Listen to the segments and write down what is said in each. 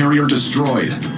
carrier destroyed.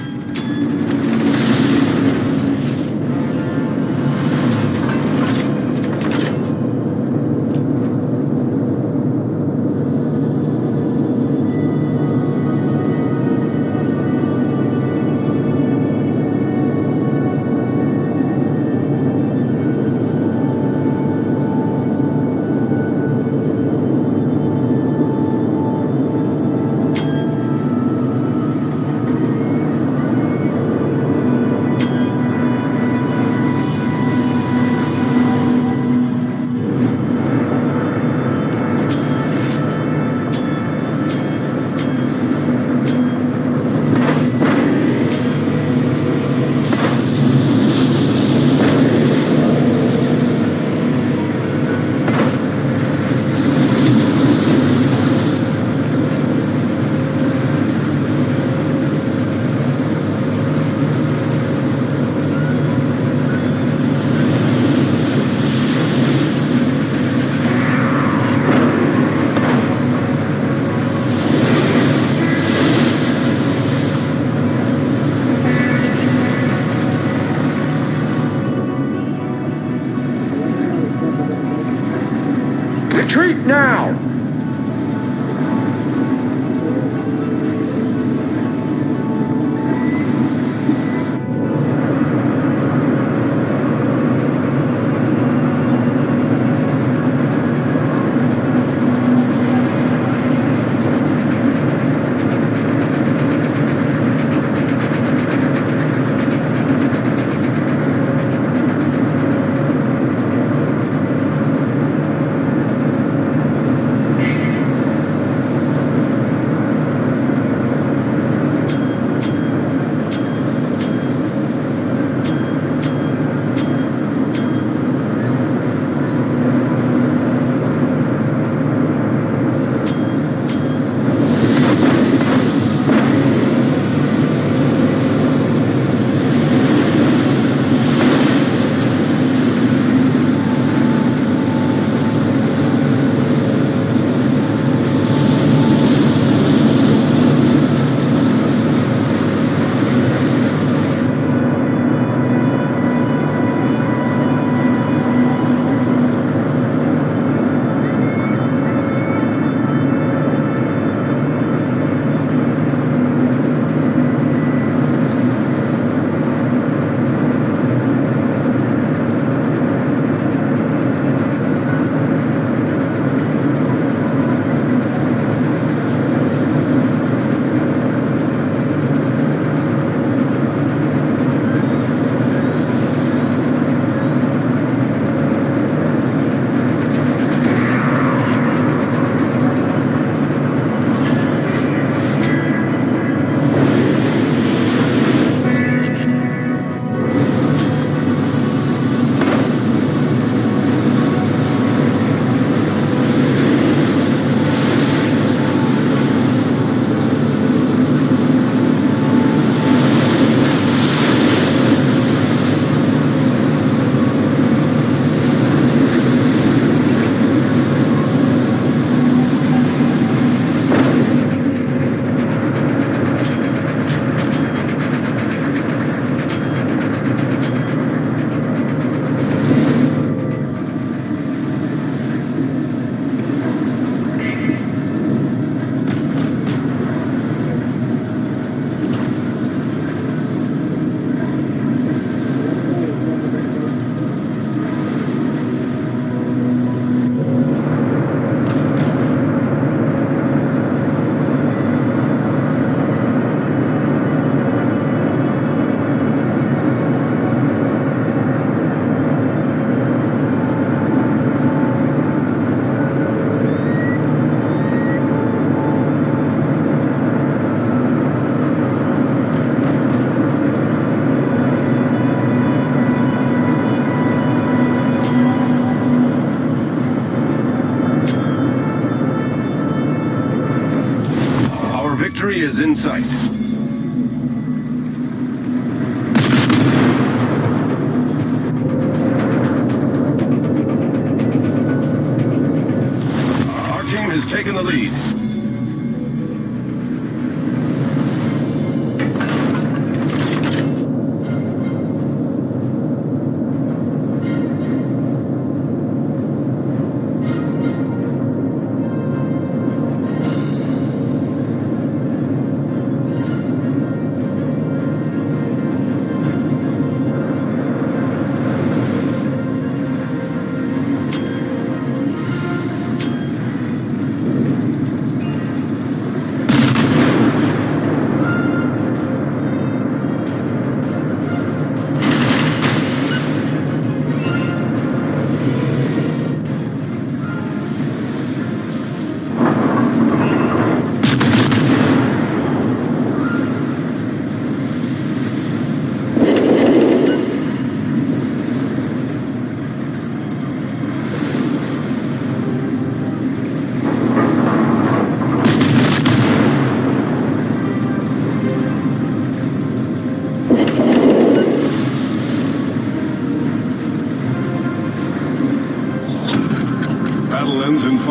Now!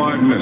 Five minutes.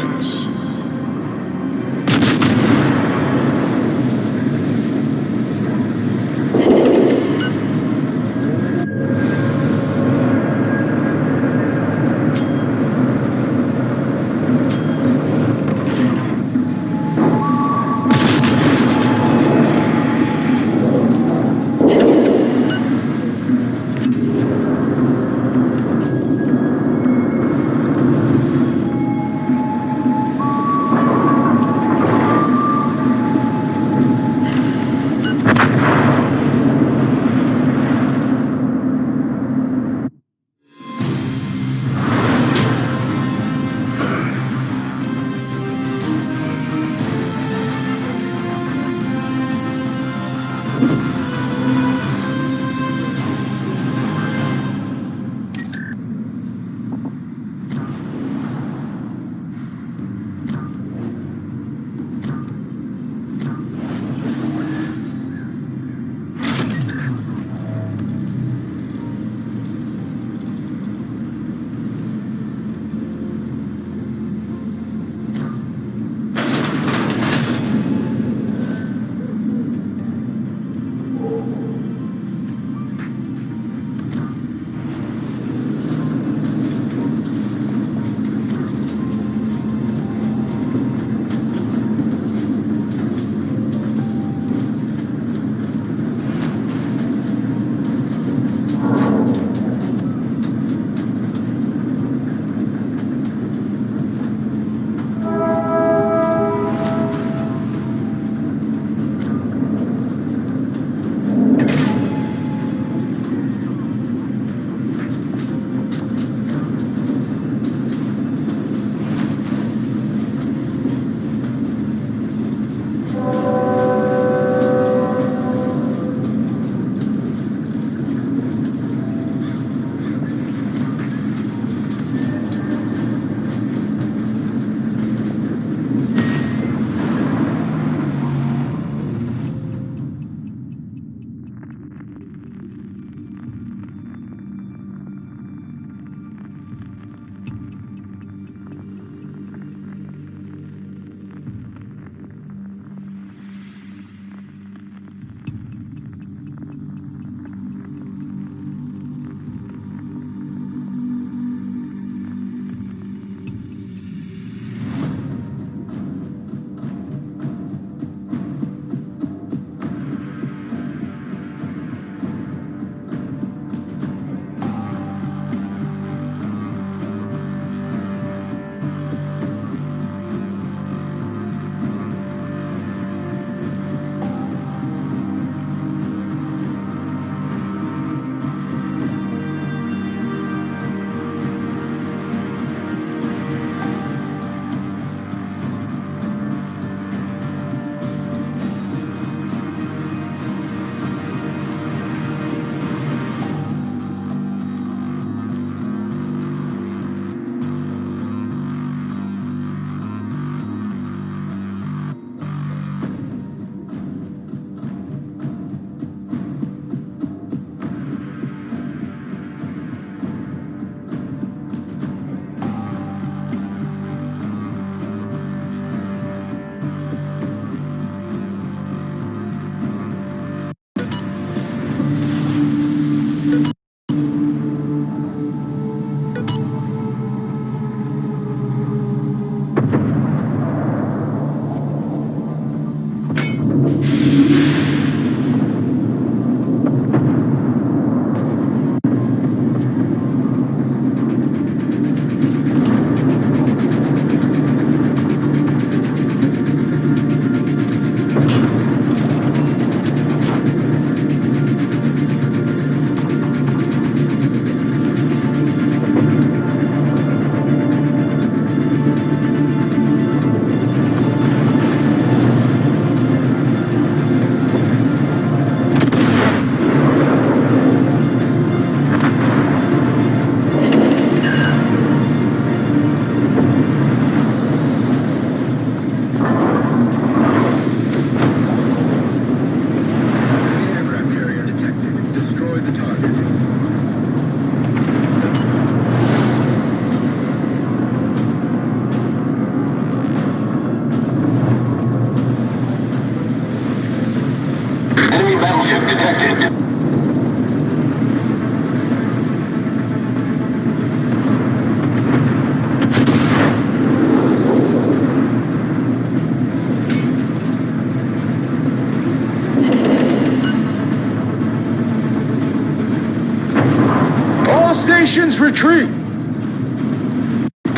retreat!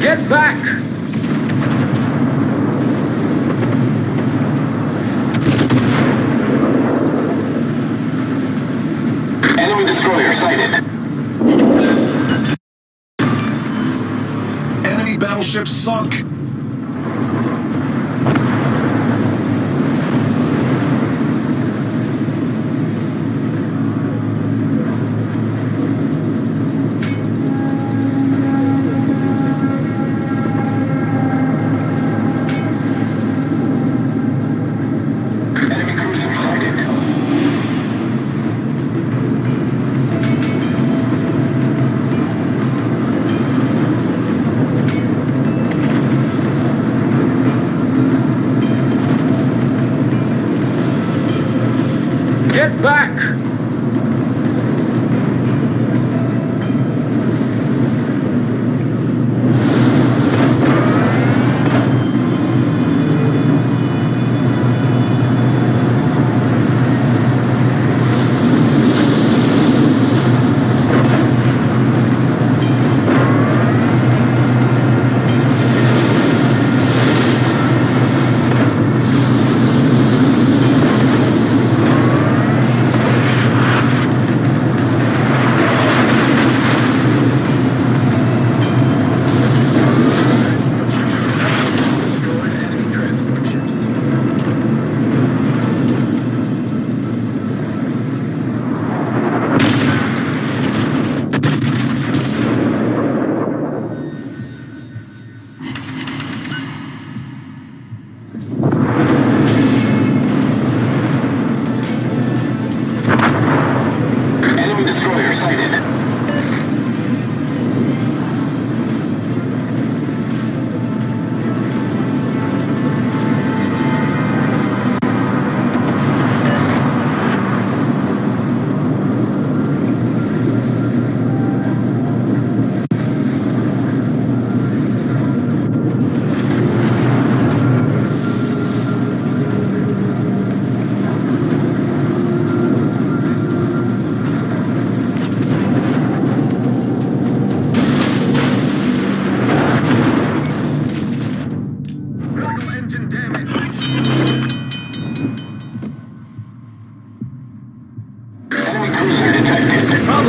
Get back! Enemy destroyer sighted. Enemy battleship sunk!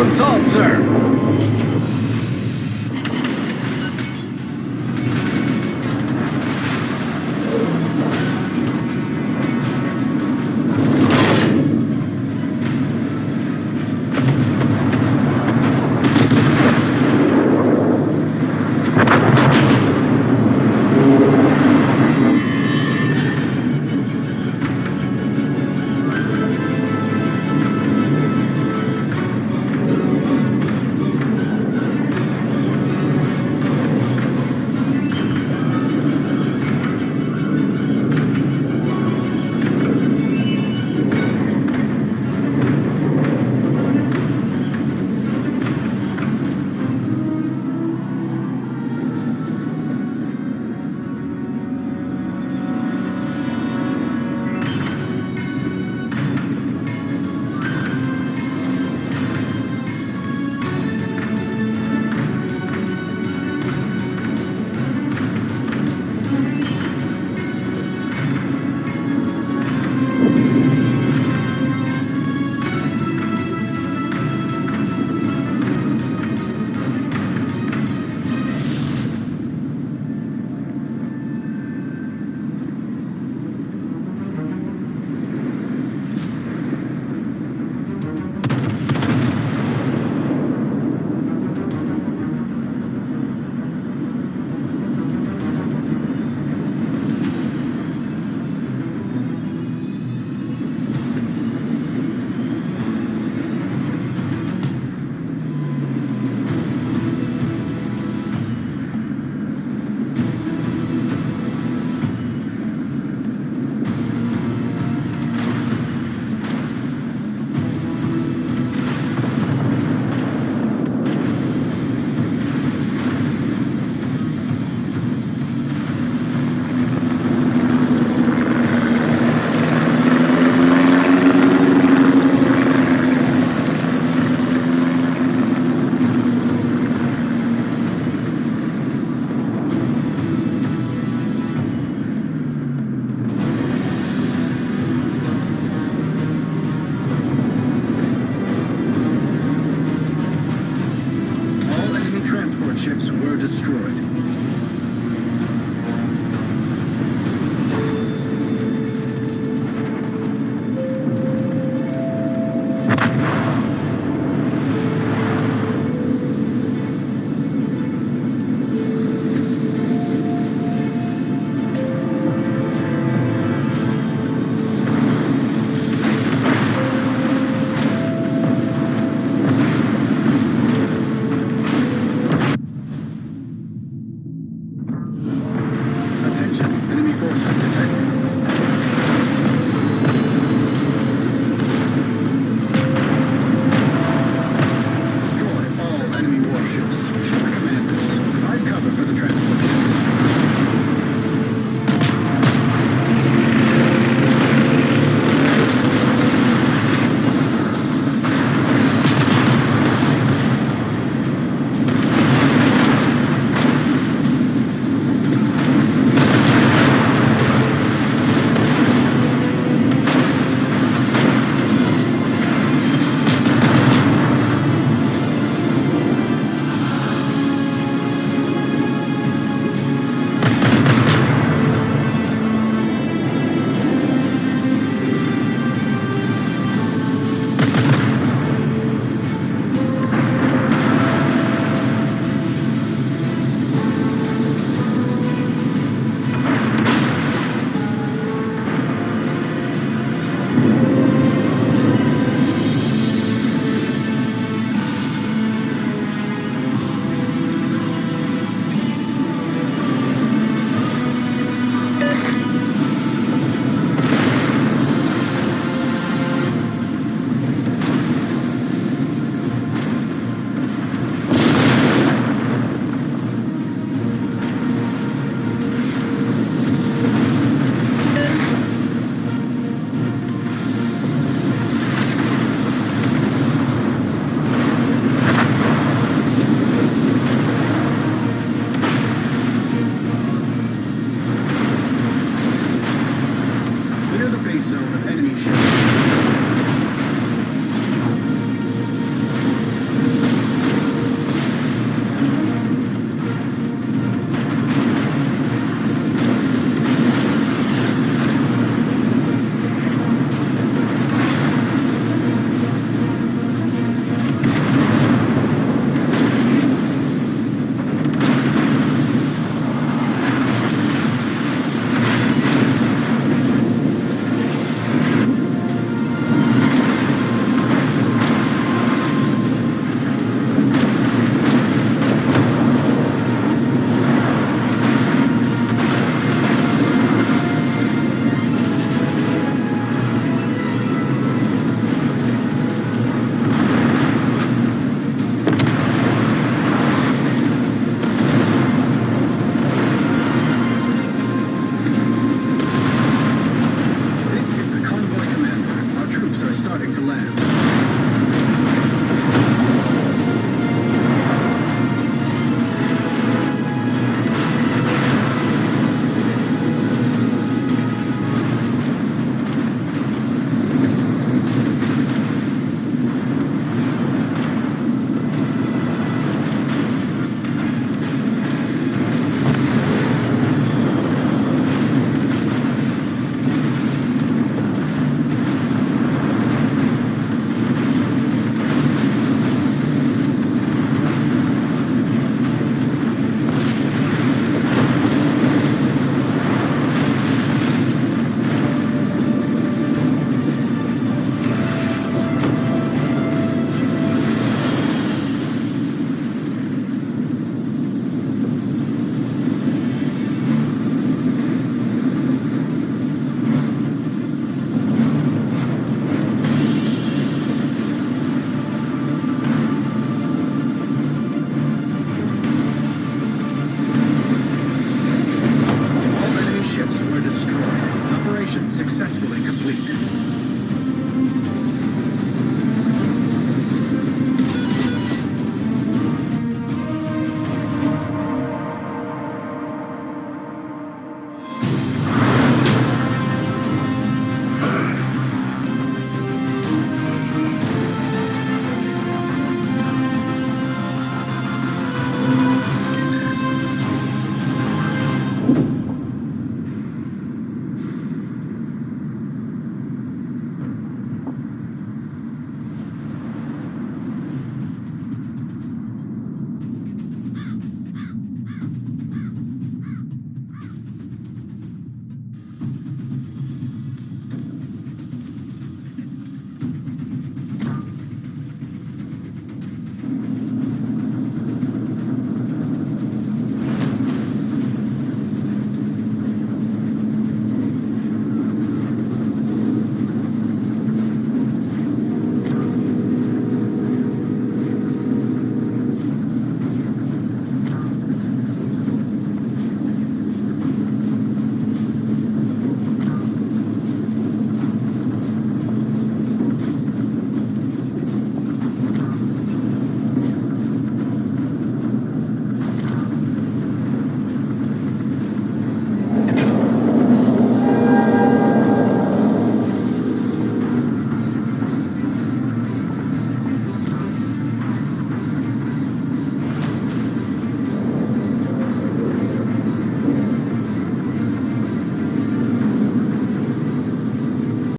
Consult, sir. destroyed.